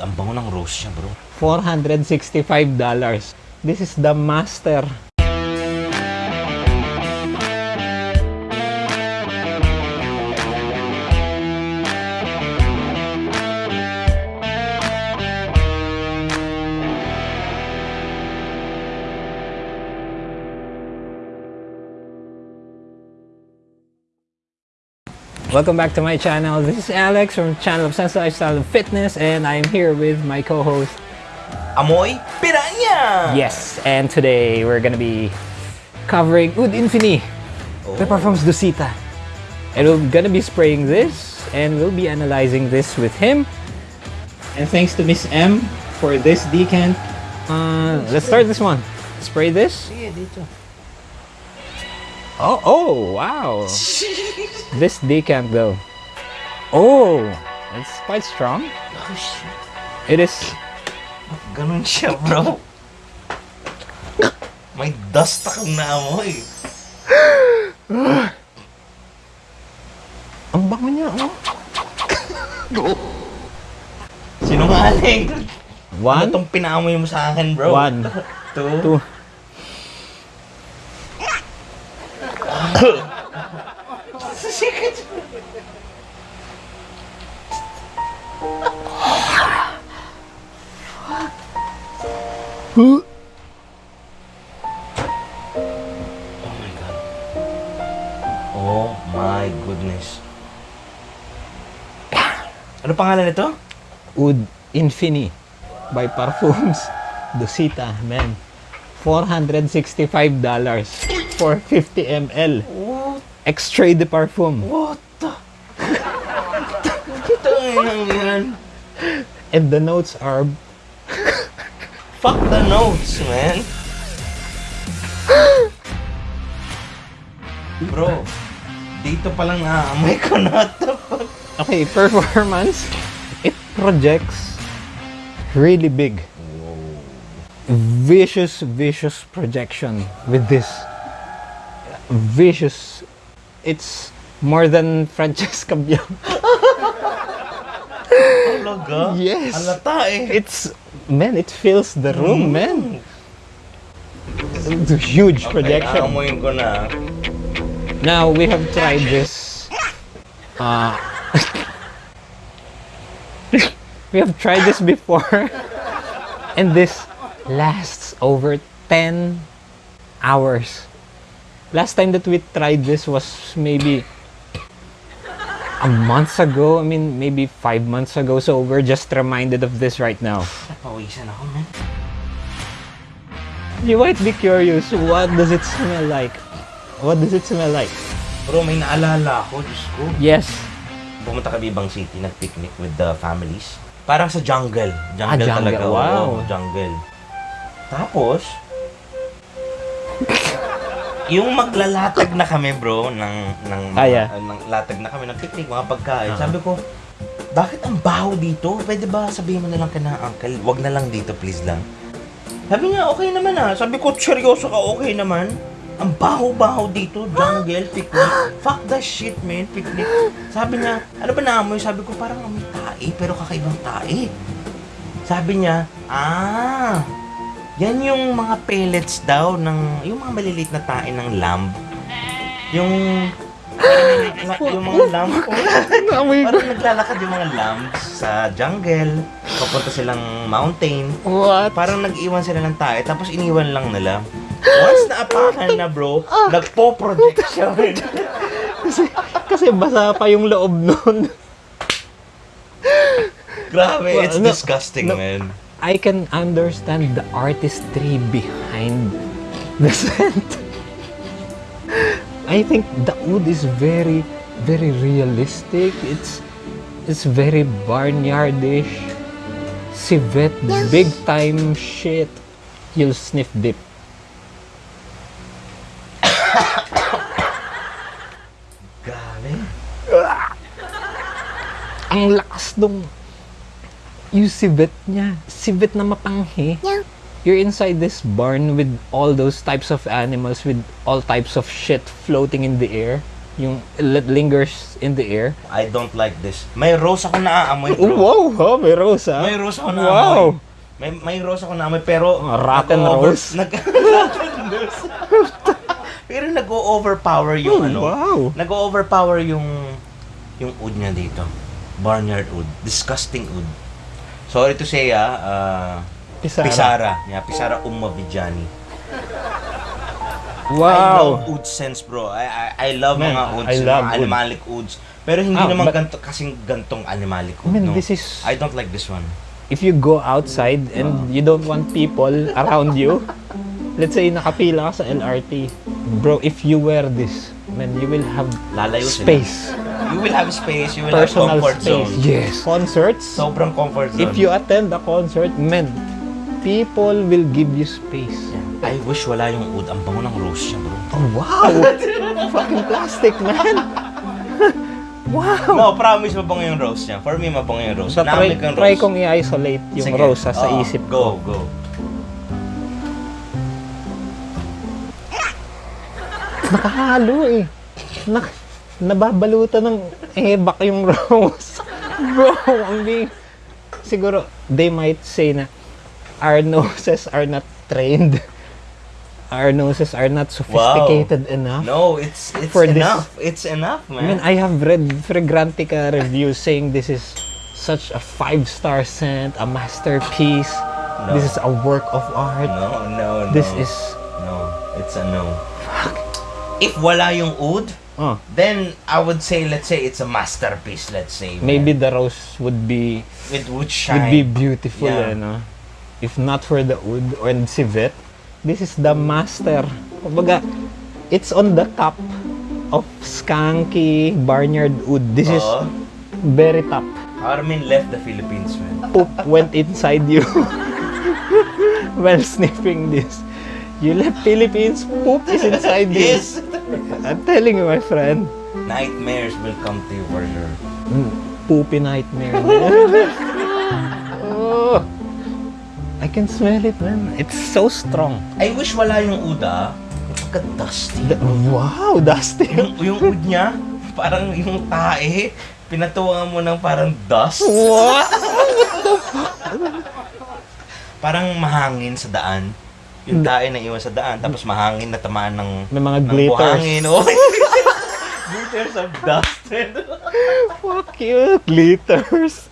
Ang bango ng rose siya, bro. $465. This is the master. Welcome back to my channel. This is Alex from channel of Sense Lifestyle and Fitness and I'm here with my co-host Amoy Piranya! Yes, and today we're gonna be covering Oud Infini, the Parfums Dosita. And we're gonna be spraying this, and we'll be analyzing this with him. And thanks to Miss M for this decant. Uh, let's start this one. Spray this. Oh, oh, wow. this decant though. Oh, it's quite strong. Oh, shit. It is. Ganun siya, bro. May dust akong naamoy. Ang bango niya, oh. Sinungaling. Ano One, tong pinaamoy mo sa akin, bro? one, Two. two. Oh my God. Oh my goodness. Ano pangalan nito? Oud Infini by Parfums Dosita, man. $465 for 50 ml. What? Extrait de Parfum. What the? Tanginang yan. And the notes are Fuck the notes, man. Bro, dito pa lang naamoy ko na okay, performance. It projects really big. Vicious, vicious projection with this. Vicious. It's more than Francesca Bianco. Talaga? Yes. Halata eh. It's man, it fills the room, man. It's a huge Okay, projection. aamoyin ko na. Now we have tried this. Uh, we have tried this before, and this lasts over 10 hours. Last time that we tried this was maybe a month ago. I mean, maybe five months ago. So we're just reminded of this right now. Napawisan ako, man. You might be curious, what does it smell like? What does it smell like? Bro, may naalala ako, Diyos ko. Yes, Pumunta kami ibang city, nag-picnic with the families. Parang sa jungle. Jungle, Ah, jungle. talaga. Wow. Oo, jungle. Tapos, yung maglalatag na kami, bro, ng, ng, Ah, yeah. uh, ng latag na kami ng picnic, mga pagkain. Sabi ko, bakit ang baho dito? Pwede ba sabihin mo na lang ka na, uncle, wag na lang dito, please lang. Sabi niya, okay naman ah. Sabi ko, seryoso ka, okay naman. Ang baho-baho dito, jungle, picnic. Fuck that shit, man, picnic. Sabi niya, ano ba naamoy? Sabi ko, parang amoy tae, pero kakaibang tae. Sabi niya, ah, yan yung mga pellets daw ng, yung mga maliliit na tae ng lamb. Yung, yung mga lamb. Amoy Parang naglalakad yung mga lambs sa jungle. Papunta silang mountain. What? Parang nag-iwan sila ng tae, tapos iniwan lang nila. Once naapakan na bro, nagpo-project siya. kasi, kasi basa pa yung loob nun. Grabe, it's disgusting, man. I can understand the artistry behind the scent. I think the oud is very, very realistic. It's it's very barnyardish. Civet, big time shit. You'll sniff dip. Grabe. Ang lakas nung yung civet niya. Civet na mapanghi. You're inside this barn with all those types of animals with all types of shit floating in the air. yung it lingers in the air. I don't like this. May rose ako naaamoy, bro. wow, oh, may rose ah. May rose ako Wow. naamoy. May, may rose ako naamoy, pero... Rotten rose? Nag, rotten rose. pero nag-o-overpower yung Oh, ano. wow. Nag-o-overpower yung... Yung oud niya dito. Barnyard oud. Disgusting oud. Sorry to say, ah. ah, Pisara. Pisara. Yeah, Pisara Umavigiani. I Wow. love oud sense, bro. I I, I love Man, mga ouds, I mga love oud. animalic ouds. Pero hindi Ah, naman but- ganto kasing gantong animalic oud, I mean, no. this is- I don't like this one. If you go outside and you don't want people around you, let's say nakapila ka sa LRT, bro, if you wear this, man, you will have Lalayo sila. space. You will have space, you will Personal have comfort space. zone. Yes. Concerts, Sobrang comfort zone. if you attend a concert, man, people will give you space. I wish wala yung oud. Ang bango ng rose niya, bro. Oh, wow! Fucking plastic, man! wow! No, promise mabango yung rose niya. For me, mabango yung rose. So, try, Naamig ang try rose. kong i-isolate yung Sige. rose ha, sa Oo, isip go, ko. Go, Nakahalo eh. Nak nababalutan ng ebak yung rose. Bro, ang big... Siguro, they might say na our noses are not trained. Our noses are not sophisticated enough. No, it's it's For this- enough. It's enough, I mean, man. I have read Fragrantica reviews saying this is such a five-star scent, a masterpiece. No. This is a work of art. no, no, no. This is... No, it's a no. If wala yung oud, Oh, then I would say, let's say it's a masterpiece, let's say. man. maybe the rose would be It would would shine. be beautiful, Yeah. eh, no? If not for the wood and civet, this is the master. Kumbaga, it's on the cup of skanky barnyard wood. This is Oo. very top. Armin left the Philippines, man. Poop went inside you while sniffing this. You left Philippines, poop is inside this. Yes! I'm telling you, my friend. Nightmares will come to you for sure. Mm, Poopy nightmare. oh, I can smell it, man. It's so strong. I wish wala yung oud, ah. Pagka-dusty. The- wow, Dusty. Yung, yung oud niya, parang yung tae, pinatuwangan mo ng parang dust. What? Parang mahangin sa daan. Yung tae na iwan sa daan, tapos mahangin na tamaan ng, May mga ng glitters. buhangin. Oh. glitters of dust. Fuck you, glitters.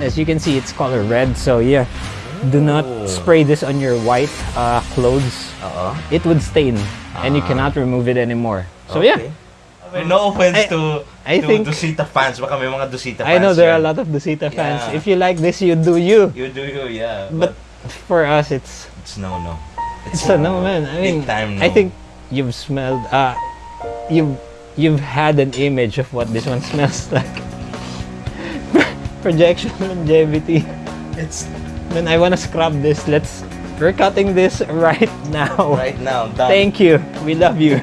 As you can see, it's color red. So yeah, do not Oh. spray this on your white uh, clothes. Oo. It would stain, and you Ah. cannot remove it anymore. So yeah, Okay, no offense I- to, I to think- Dusita fans. Baka may mga Dusita fans I know there are a lot of Dusita fans. Yeah. If you like this, you do you. You do you, yeah. But for us, it's It's no, no. It's a no, man. I mean, time no. I think you've smelled, uh, you've, you've had an image of what this one smells like. Projection longevity. it's Man, I wanna scrub this. Let's, we're cutting this right now. right now. Done. Thank you. We love you.